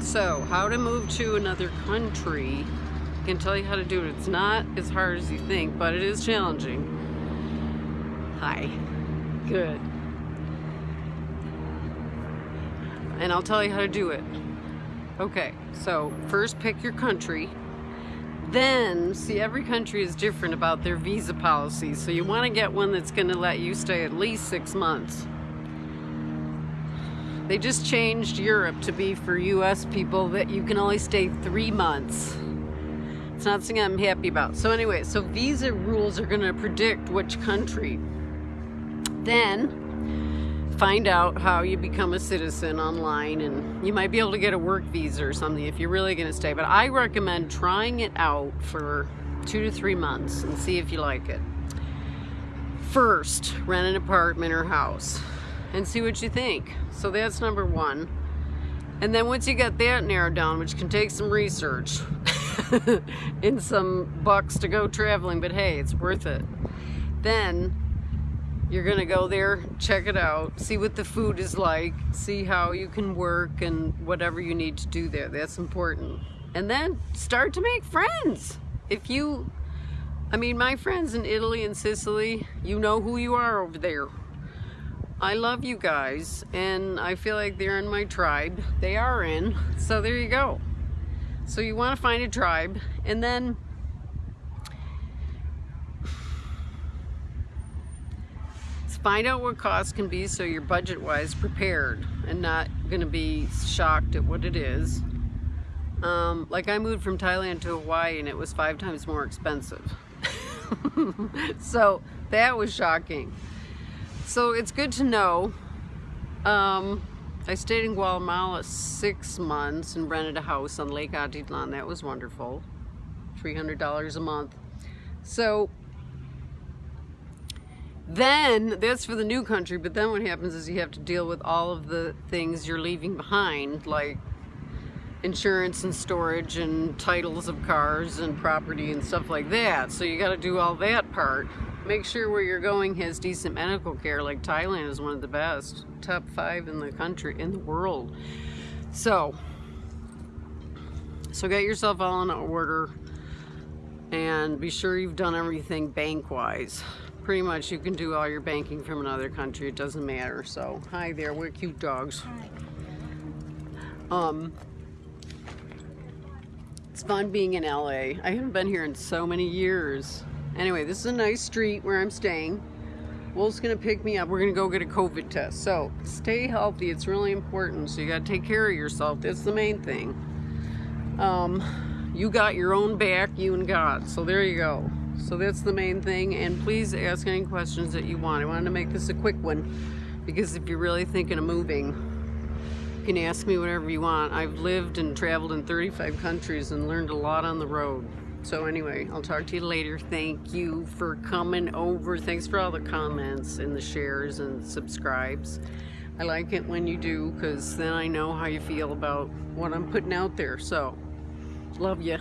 So, how to move to another country. I can tell you how to do it. It's not as hard as you think, but it is challenging. Hi. Good. And I'll tell you how to do it. Okay, so first pick your country. Then, see, every country is different about their visa policy, so you want to get one that's going to let you stay at least six months. They just changed Europe to be for US people that you can only stay three months. It's not something I'm happy about. So anyway, so visa rules are gonna predict which country. Then find out how you become a citizen online and you might be able to get a work visa or something if you're really gonna stay. But I recommend trying it out for two to three months and see if you like it. First, rent an apartment or house and see what you think. So that's number one. And then once you get that narrowed down, which can take some research and some bucks to go traveling, but hey, it's worth it. Then you're gonna go there, check it out, see what the food is like, see how you can work and whatever you need to do there. That's important. And then start to make friends. If you, I mean, my friends in Italy and Sicily, you know who you are over there. I love you guys and I feel like they're in my tribe. They are in, so there you go. So you want to find a tribe and then find out what costs can be so you're budget wise prepared and not going to be shocked at what it is. Um, like I moved from Thailand to Hawaii and it was five times more expensive. so that was shocking. So it's good to know. Um, I stayed in Guatemala six months and rented a house on Lake Atitlan. That was wonderful. $300 a month. So then that's for the new country, but then what happens is you have to deal with all of the things you're leaving behind, like insurance and storage and titles of cars and property and stuff like that. So you got to do all that part. Make sure where you're going has decent medical care, like Thailand is one of the best. Top five in the country, in the world. So, so get yourself all in order and be sure you've done everything bank-wise. Pretty much you can do all your banking from another country, it doesn't matter. So, hi there, we're cute dogs. Um, it's fun being in LA. I haven't been here in so many years. Anyway, this is a nice street where I'm staying. Wolf's gonna pick me up. We're gonna go get a COVID test. So stay healthy. It's really important. So you gotta take care of yourself. That's the main thing. Um, you got your own back, you and God. So there you go. So that's the main thing. And please ask any questions that you want. I wanted to make this a quick one because if you're really thinking of moving, you can ask me whatever you want. I've lived and traveled in 35 countries and learned a lot on the road. So anyway, I'll talk to you later. Thank you for coming over. Thanks for all the comments and the shares and subscribes. I like it when you do because then I know how you feel about what I'm putting out there. So, love you.